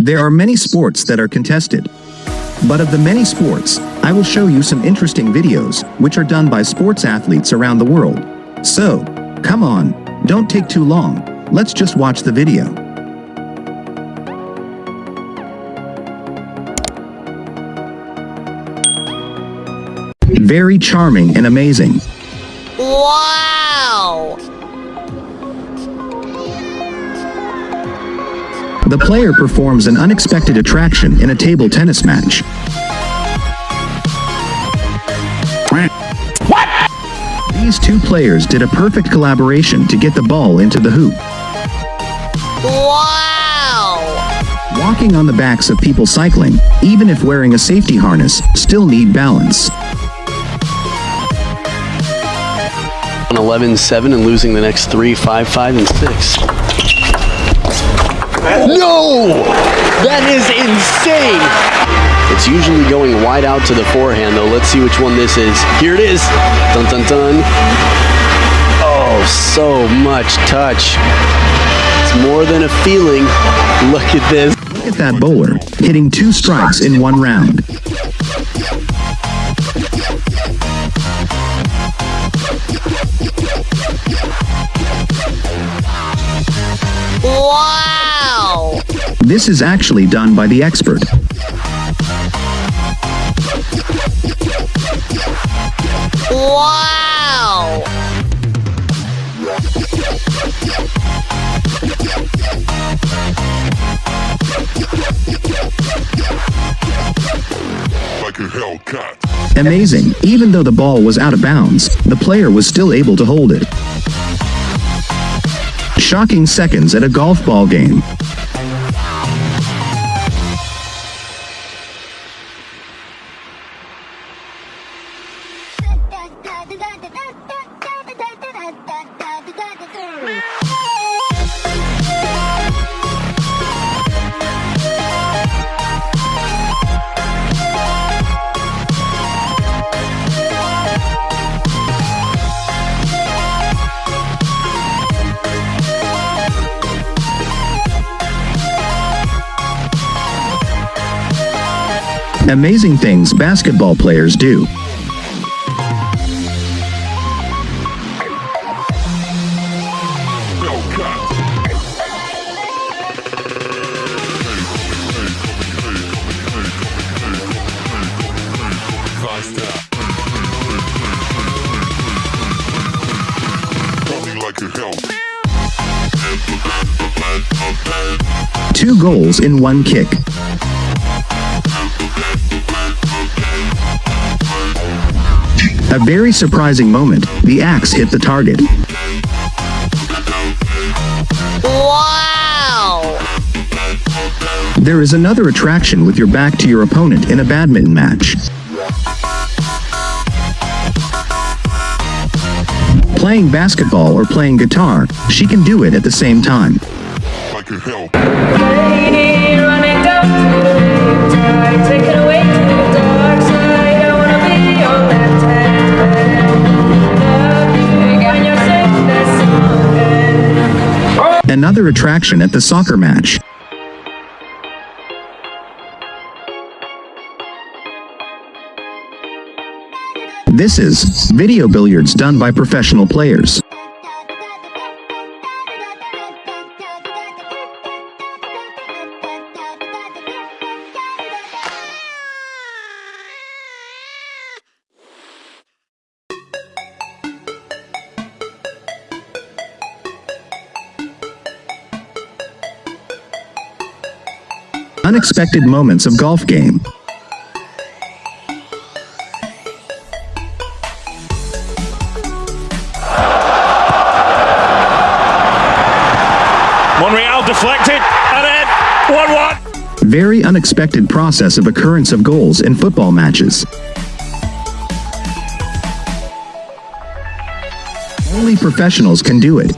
There are many sports that are contested. But of the many sports, I will show you some interesting videos, which are done by sports athletes around the world. So, come on, don't take too long, let's just watch the video. Very charming and amazing. Wow! The player performs an unexpected attraction in a table tennis match. What? These two players did a perfect collaboration to get the ball into the hoop. Wow! Walking on the backs of people cycling, even if wearing a safety harness, still need balance. on 11-7 and losing the next three, five, five, and six. No! That is insane! It's usually going wide out to the forehand, though. Let's see which one this is. Here it is. Dun dun dun. Oh, so much touch. It's more than a feeling. Look at this. Look at that bowler, hitting two strikes in one round. This is actually done by the expert. Wow! like a Hellcat. Amazing, even though the ball was out of bounds, the player was still able to hold it. Shocking seconds at a golf ball game. Amazing things basketball players do. Two goals in one kick. A very surprising moment, the axe hit the target. Wow! There is another attraction with your back to your opponent in a badminton match. Playing basketball or playing guitar, she can do it at the same time. Another attraction at the soccer down This is video billiards done by professional players. Unexpected moments of golf game. Deflected and in 1 1. Very unexpected process of occurrence of goals in football matches. Only professionals can do it.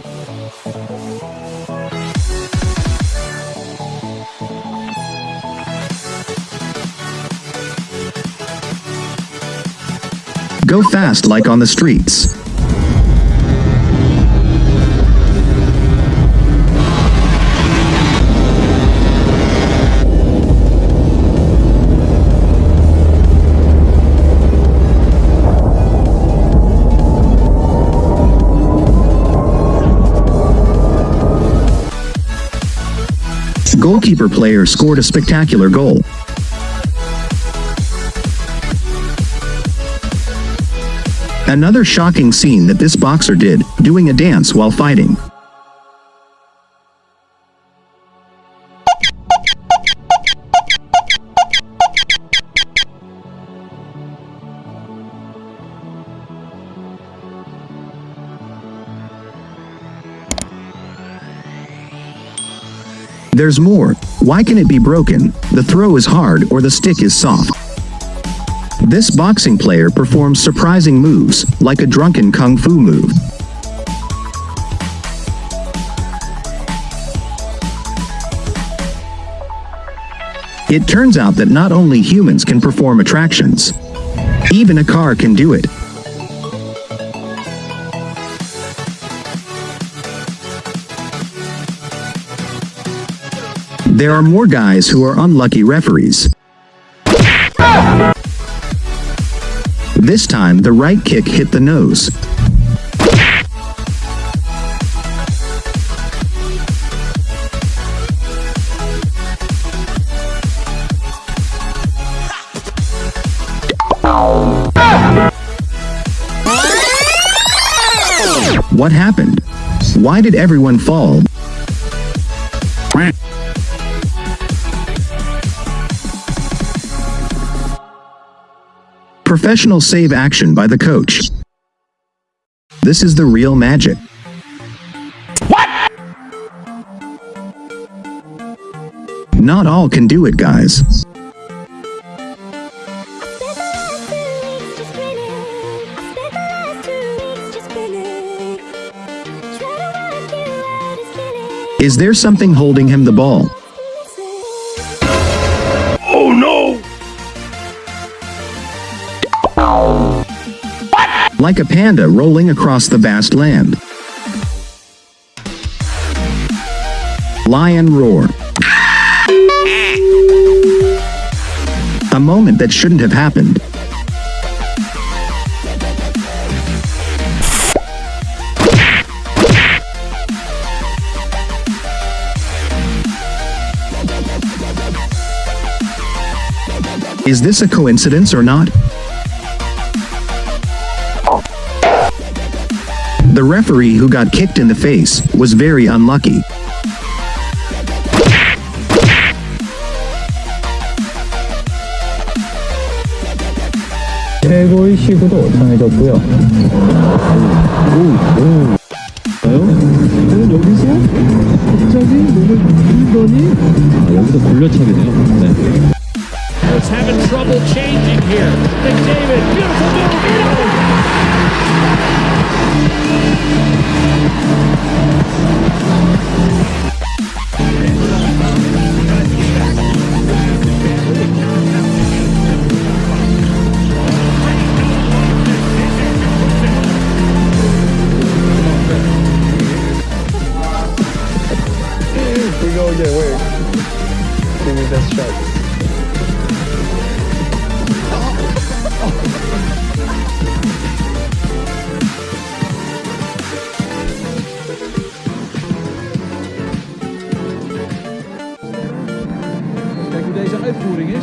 Go fast like on the streets. Goalkeeper player scored a spectacular goal. Another shocking scene that this boxer did, doing a dance while fighting. There's more. Why can it be broken? The throw is hard or the stick is soft. This boxing player performs surprising moves, like a drunken kung fu move. It turns out that not only humans can perform attractions, even a car can do it. There are more guys who are unlucky referees. This time, the right kick hit the nose. What happened? Why did everyone fall? Professional save action by the coach. This is the real magic. What? Not all can do it, guys. Is there something holding him the ball? Like a panda rolling across the vast land. Lion roar. A moment that shouldn't have happened. Is this a coincidence or not? The referee who got kicked in the face was very unlucky. 최고의식으로 정해졌고요. 오, 오. 저는 여기서 갑자기 몸을 밀더니 아, 여기서 돌려차기네요. 네. It's having trouble changing here. McDavid, beautiful Wait. Give me that shot. Kijk hoe deze uitvoering is.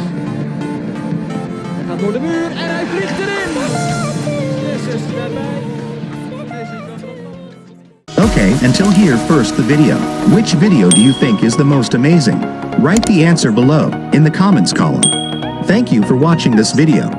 Hij gaat door de muur en hij vliegt erin. Yes, is erbij. Deze kan erop. Okay, until here first the video. Which video do you think is the most amazing? Write the answer below, in the comments column. Thank you for watching this video.